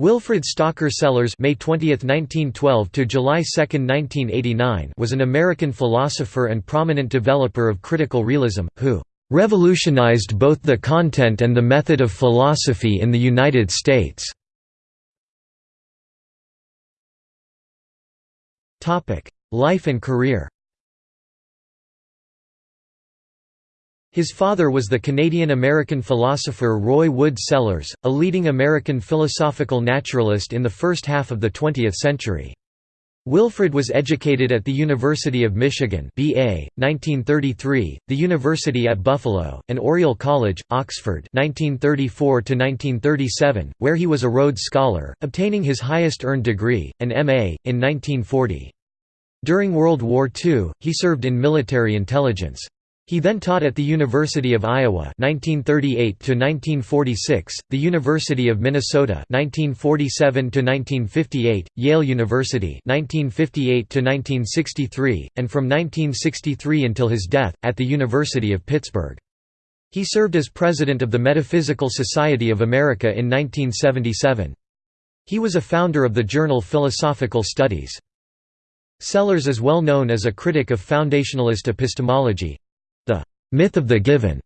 Wilfrid Stocker Sellars May 20, 1912 to July 2, 1989 was an American philosopher and prominent developer of critical realism, who "...revolutionized both the content and the method of philosophy in the United States." Life and career His father was the Canadian-American philosopher Roy Wood Sellars, a leading American philosophical naturalist in the first half of the 20th century. Wilfrid was educated at the University of Michigan BA, 1933, the University at Buffalo, and Oriel College, Oxford 1934 where he was a Rhodes Scholar, obtaining his highest earned degree, an M.A., in 1940. During World War II, he served in military intelligence. He then taught at the University of Iowa 1938 1946, the University of Minnesota 1947 1958, Yale University 1958 1963, and from 1963 until his death at the University of Pittsburgh. He served as president of the Metaphysical Society of America in 1977. He was a founder of the journal Philosophical Studies. Sellars is well known as a critic of foundationalist epistemology, myth of the given,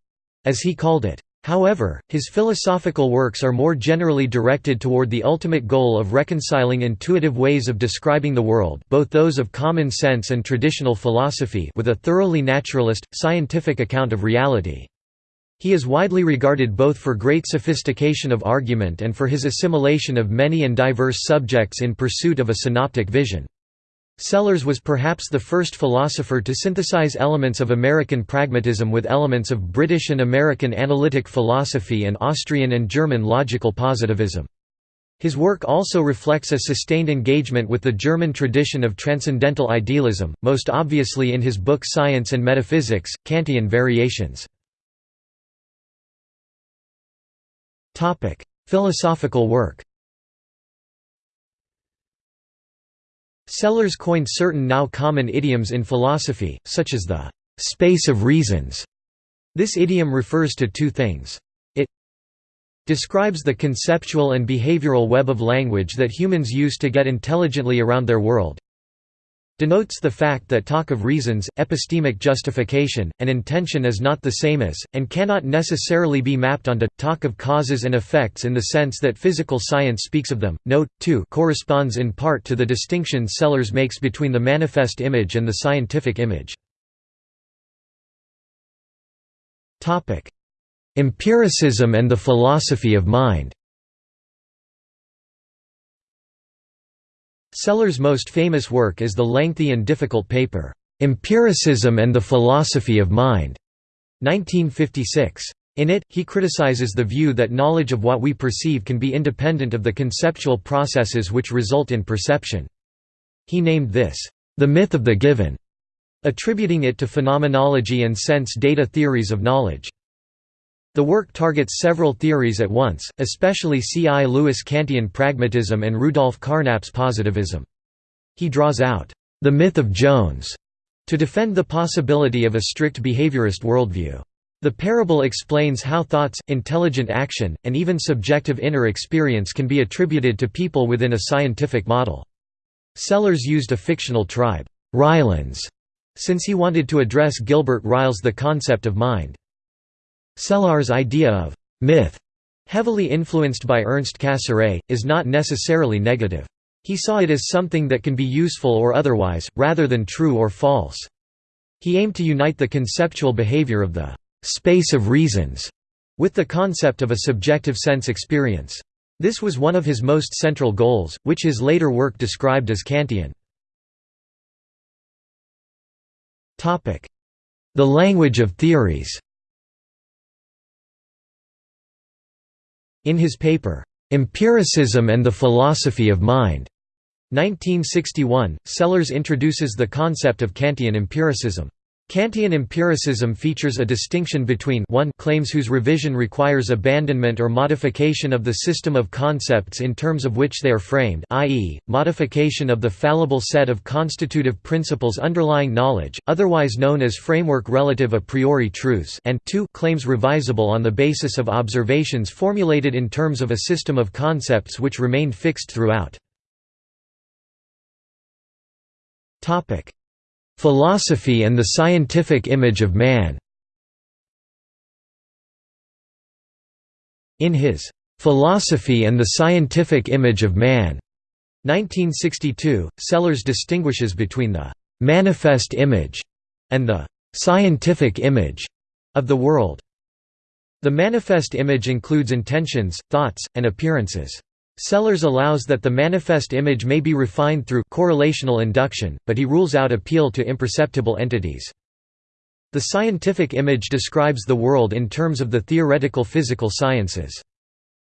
as he called it. However, his philosophical works are more generally directed toward the ultimate goal of reconciling intuitive ways of describing the world both those of common sense and traditional philosophy with a thoroughly naturalist, scientific account of reality. He is widely regarded both for great sophistication of argument and for his assimilation of many and diverse subjects in pursuit of a synoptic vision. Sellars was perhaps the first philosopher to synthesize elements of American pragmatism with elements of British and American analytic philosophy and Austrian and German logical positivism. His work also reflects a sustained engagement with the German tradition of transcendental idealism, most obviously in his book Science and Metaphysics, Kantian Variations. Philosophical work Sellars coined certain now common idioms in philosophy, such as the «space of reasons». This idiom refers to two things. It describes the conceptual and behavioral web of language that humans use to get intelligently around their world, denotes the fact that talk of reasons, epistemic justification, and intention is not the same as, and cannot necessarily be mapped onto, talk of causes and effects in the sense that physical science speaks of them. Note, 2 corresponds in part to the distinction Sellars makes between the manifest image and the scientific image. Empiricism and the philosophy of mind Sellars' most famous work is the lengthy and difficult paper, "'Empiricism and the Philosophy of Mind' 1956. In it, he criticizes the view that knowledge of what we perceive can be independent of the conceptual processes which result in perception. He named this, "'the myth of the given' attributing it to phenomenology and sense data theories of knowledge. The work targets several theories at once, especially C. I. Lewis Kantian pragmatism and Rudolf Carnap's positivism. He draws out, "...the myth of Jones", to defend the possibility of a strict behaviorist worldview. The parable explains how thoughts, intelligent action, and even subjective inner experience can be attributed to people within a scientific model. Sellars used a fictional tribe, Ryleans, since he wanted to address Gilbert Ryle's The Concept of Mind. Sellars' idea of «myth», heavily influenced by Ernst Cassirer, is not necessarily negative. He saw it as something that can be useful or otherwise, rather than true or false. He aimed to unite the conceptual behavior of the «space of reasons» with the concept of a subjective sense experience. This was one of his most central goals, which his later work described as Kantian. The language of theories In his paper, "'Empiricism and the Philosophy of Mind' 1961, Sellars introduces the concept of Kantian empiricism. Kantian empiricism features a distinction between 1 claims whose revision requires abandonment or modification of the system of concepts in terms of which they are framed i.e., modification of the fallible set of constitutive principles underlying knowledge, otherwise known as framework relative a priori truths and 2 claims revisable on the basis of observations formulated in terms of a system of concepts which remained fixed throughout. Philosophy and the scientific image of man In his "'Philosophy and the Scientific Image of Man' 1962, Sellars distinguishes between the "'manifest image' and the "'scientific image' of the world. The manifest image includes intentions, thoughts, and appearances. Sellars allows that the manifest image may be refined through correlational induction, but he rules out appeal to imperceptible entities. The scientific image describes the world in terms of the theoretical physical sciences.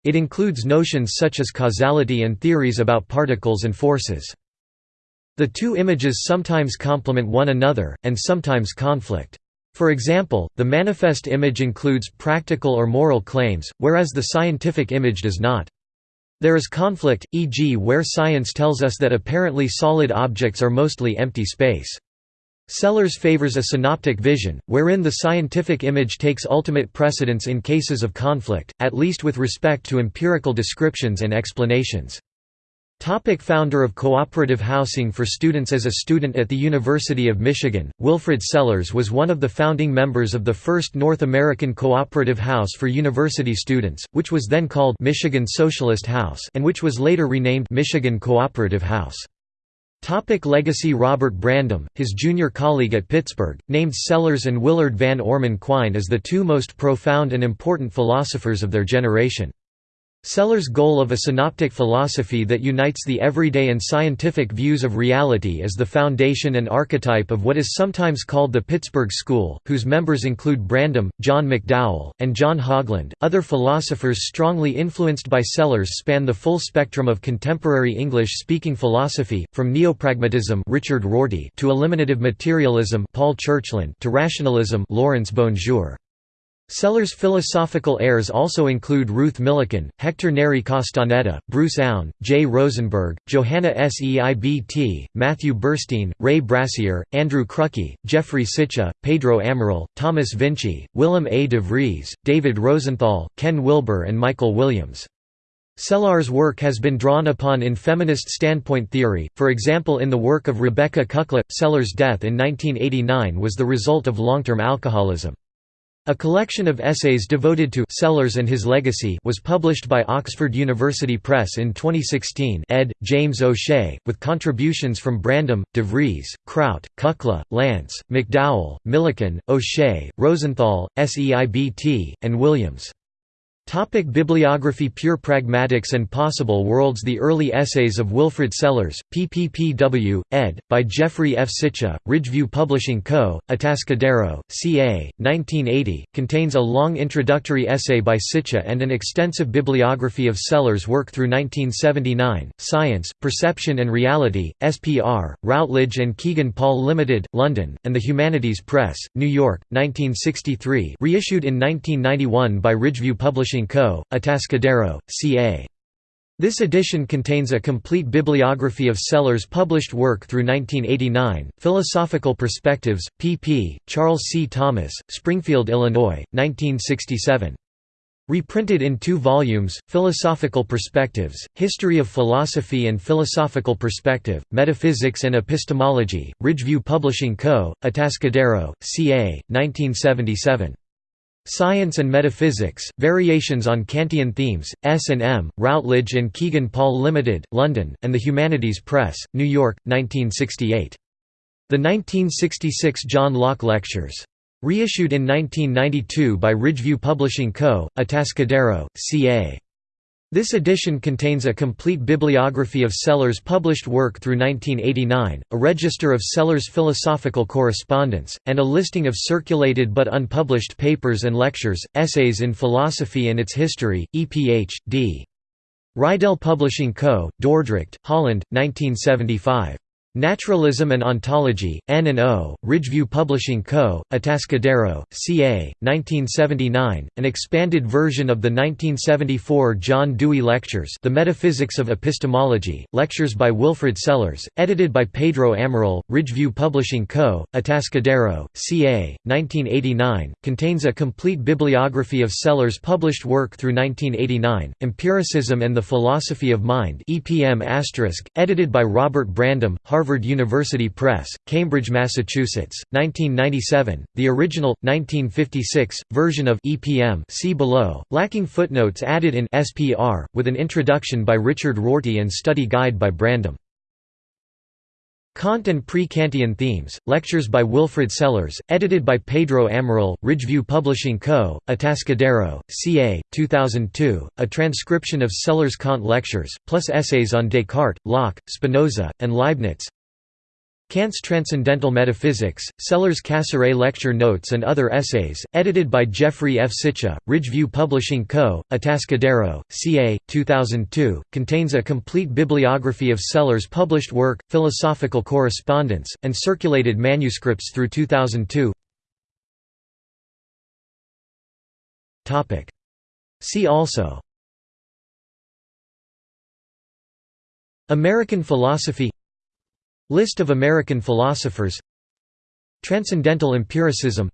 It includes notions such as causality and theories about particles and forces. The two images sometimes complement one another, and sometimes conflict. For example, the manifest image includes practical or moral claims, whereas the scientific image does not. There is conflict, e.g. where science tells us that apparently solid objects are mostly empty space. Sellars favors a synoptic vision, wherein the scientific image takes ultimate precedence in cases of conflict, at least with respect to empirical descriptions and explanations. Topic founder of cooperative housing for students As a student at the University of Michigan, Wilfrid Sellars was one of the founding members of the first North American cooperative house for university students, which was then called Michigan Socialist House and which was later renamed Michigan Cooperative House. Topic legacy Robert Brandom, his junior colleague at Pittsburgh, named Sellars and Willard Van Orman Quine as the two most profound and important philosophers of their generation. Sellars' goal of a synoptic philosophy that unites the everyday and scientific views of reality is the foundation and archetype of what is sometimes called the Pittsburgh School, whose members include Brandom, John McDowell, and John Haugeland. Other philosophers strongly influenced by Sellars span the full spectrum of contemporary English-speaking philosophy, from neopragmatism Richard Rorty to eliminative materialism Paul Churchland to rationalism Laurence BonJour. Sellars' philosophical heirs also include Ruth Millikan, Hector Neri Castaneda, Bruce Aune, Jay Rosenberg, Johanna Seibt, Matthew Burstein, Ray Brassier, Andrew Chrucky, Jeffrey Sicha, Pedro Amaral, Thomas Vinci, Willem A. de Vries, David Rosenthal, Ken Wilber and Michael Williams. Sellars' work has been drawn upon in feminist standpoint theory, for example in the work of Rebecca Kukla. Sellars' death in 1989 was the result of long-term alcoholism. A collection of essays devoted to Sellars and his legacy was published by Oxford University Press in 2016 ed. James O'Shea, with contributions from Brandom, De Vries, Kraut, Kukla, Lance, McDowell, Millikan, O'Shea, Rosenthal, Seibt, and Williams. Topic bibliography Pure Pragmatics and Possible Worlds The Early Essays of Wilfrid Sellars, PPPW, ed., by Jeffrey F. Sicha, Ridgeview Publishing Co., Atascadero, CA, 1980, contains a long introductory essay by Sicha and an extensive bibliography of Sellars' work through 1979, Science, Perception and Reality, SPR, Routledge and Kegan Paul Limited, London, and the Humanities Press, New York, 1963 reissued in 1991 by Ridgeview Publishing Co., Atascadero, CA. This edition contains a complete bibliography of Sellars' published work through 1989, Philosophical Perspectives, pp. Charles C. Thomas, Springfield, Illinois, 1967. Reprinted in two volumes, Philosophical Perspectives, History of Philosophy and Philosophical Perspective, Metaphysics and Epistemology, Ridgeview Publishing Co., Atascadero, CA, 1977. Science and Metaphysics, Variations on Kantian Themes, S&M, Routledge and Kegan Paul Limited, London, and the Humanities Press, New York, 1968. The 1966 John Locke Lectures. Reissued in 1992 by Ridgeview Publishing Co., Atascadero, CA. This edition contains a complete bibliography of Sellars' published work through 1989, a register of Sellars' philosophical correspondence, and a listing of circulated but unpublished papers and lectures, essays in philosophy and its history, EPH, D. Reidel Publishing Co., Dordrecht, Holland, 1975. Naturalism and Ontology, N&O, Ridgeview Publishing Co., Atascadero, CA, 1979, an expanded version of the 1974 John Dewey Lectures The Metaphysics of Epistemology, lectures by Wilfrid Sellars, edited by Pedro Amaral, Ridgeview Publishing Co., Atascadero, CA, 1989, contains a complete bibliography of Sellars' published work through 1989, Empiricism and the Philosophy of Mind EPM edited by Robert Brandom, Harvard Harvard University Press, Cambridge, Massachusetts, 1997, the original, 1956, version of EPM see below, lacking footnotes added in SPR, with an introduction by Richard Rorty and study guide by Brandom. Kant and Pre-Kantian Themes, lectures by Wilfrid Sellars, edited by Pedro Amaral, Ridgeview Publishing Co., Atascadero, CA, 2002, a transcription of Sellars' Kant lectures, plus essays on Descartes, Locke, Spinoza, and Leibniz Kant's Transcendental Metaphysics, Sellars Cassirer Lecture Notes and Other Essays, edited by Jeffrey F. Sicha, Ridgeview Publishing Co., Atascadero, CA, 2002, contains a complete bibliography of Sellars' published work, philosophical correspondence, and circulated manuscripts through 2002 See also American philosophy List of American philosophers Transcendental empiricism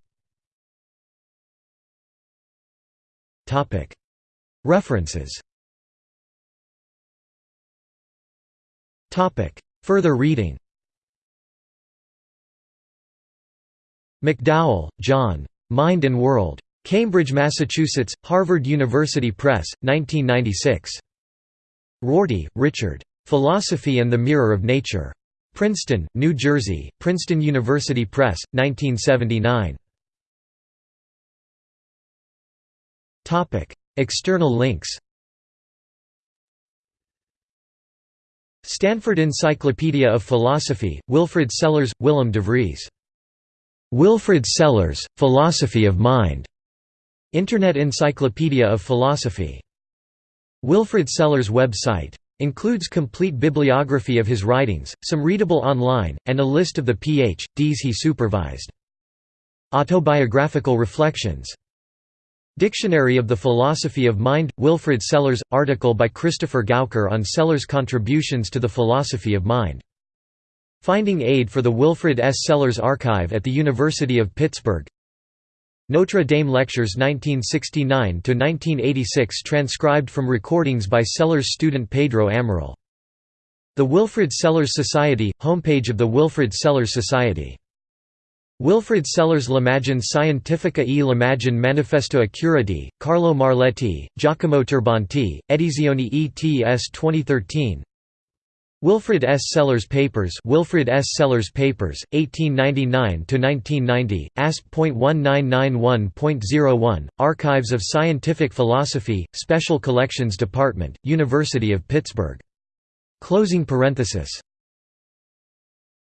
References Further reading McDowell, John. Mind and World. Cambridge, Massachusetts, Harvard University Press, 1996. Rorty, Richard. Philosophy and the Mirror of Nature. Princeton, New Jersey, Princeton University Press, 1979. External links Stanford Encyclopedia of Philosophy, Wilfrid Sellars, Willem de Vries. Wilfrid Sellars, Philosophy of Mind. Internet Encyclopedia of Philosophy. Wilfrid Sellars website Includes complete bibliography of his writings, some readable online, and a list of the Ph.D.s he supervised. Autobiographical reflections Dictionary of the Philosophy of Mind – Wilfrid Sellars – article by Christopher Gauker on Sellars' contributions to the philosophy of mind. Finding aid for the Wilfrid S. Sellars Archive at the University of Pittsburgh Notre Dame Lectures 1969–1986 transcribed from recordings by Sellars student Pedro Amaral. The Wilfrid Sellars Society – homepage of the Wilfrid Sellars Society. Wilfrid Sellars L'Imagine Scientifica e l'Imagine Manifesto Accurati, Carlo Marletti, Giacomo Turbanti, Edizioni ETS 2013 Wilfrid S. Sellars Papers Wilfrid S. Sellars Papers, 1899–1990, ASP.1991.01, Archives of Scientific Philosophy, Special Collections Department, University of Pittsburgh. Closing parenthesis